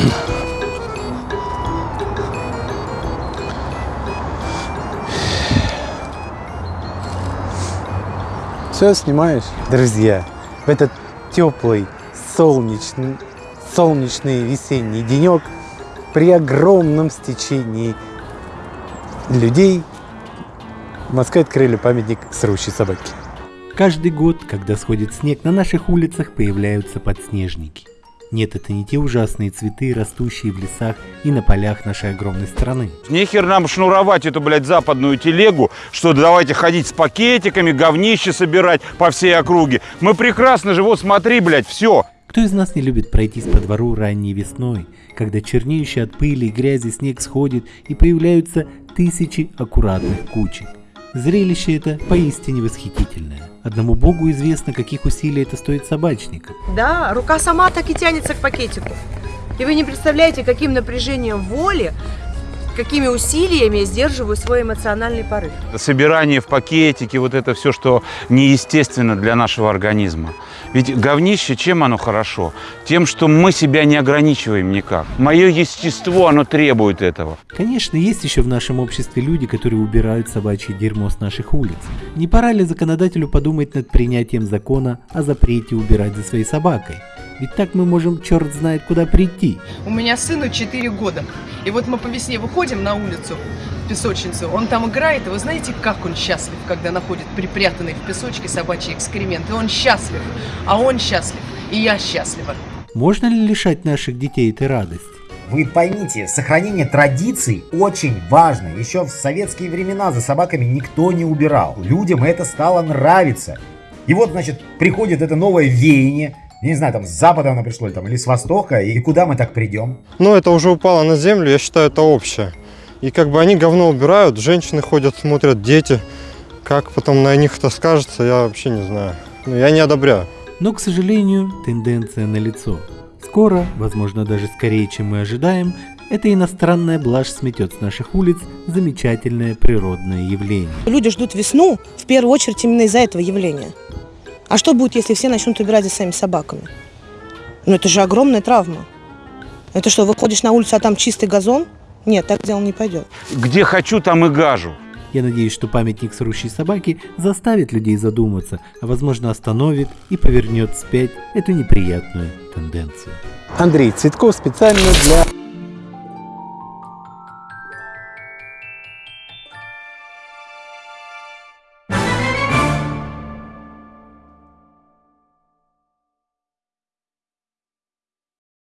Все, снимаешь, Друзья, в этот теплый, солнечный, солнечный весенний денек при огромном стечении людей в Москве открыли памятник срущей собаки. Каждый год, когда сходит снег, на наших улицах появляются подснежники. Нет, это не те ужасные цветы, растущие в лесах и на полях нашей огромной страны. Нехер нам шнуровать эту, блядь, западную телегу, что давайте ходить с пакетиками, говнище собирать по всей округе. Мы прекрасно же, вот смотри, блядь, все. Кто из нас не любит пройтись по двору ранней весной, когда чернеющий от пыли и грязи снег сходит и появляются тысячи аккуратных кучек? Зрелище это поистине восхитительное. Одному богу известно, каких усилий это стоит собачникам. Да, рука сама так и тянется к пакетику. И вы не представляете, каким напряжением воли, какими усилиями я сдерживаю свой эмоциональный порыв. Собирание в пакетике, вот это все, что неестественно для нашего организма. Ведь говнище, чем оно хорошо? Тем, что мы себя не ограничиваем никак. Мое естество, оно требует этого. Конечно, есть еще в нашем обществе люди, которые убирают собачье дерьмо с наших улиц. Не пора ли законодателю подумать над принятием закона о запрете убирать за своей собакой? Ведь так мы можем черт знает куда прийти. У меня сыну 4 года. И вот мы по весне выходим на улицу, в песочницу, он там играет, и вы знаете, как он счастлив, когда находит припрятанный в песочке собачий экскремент. И он счастлив, а он счастлив, и я счастлива. Можно ли лишать наших детей этой радости? Вы поймите, сохранение традиций очень важно. Еще в советские времена за собаками никто не убирал. Людям это стало нравиться. И вот, значит, приходит это новое веяние, не знаю, там с запада оно пришло там, или с востока, и куда мы так придем? Ну, это уже упало на землю, я считаю, это общее. И как бы они говно убирают, женщины ходят, смотрят, дети. Как потом на них это скажется, я вообще не знаю. Ну, я не одобряю. Но, к сожалению, тенденция налицо. Скоро, возможно даже скорее, чем мы ожидаем, эта иностранная блажь сметет с наших улиц замечательное природное явление. Люди ждут весну в первую очередь именно из-за этого явления. А что будет, если все начнут убирать за своими собаками? Ну это же огромная травма. Это что, выходишь на улицу, а там чистый газон? Нет, так дело не пойдет. Где хочу, там и гажу. Я надеюсь, что памятник срущей собаки заставит людей задуматься, а возможно остановит и повернет вспять эту неприятную тенденцию. Андрей Цветков специально для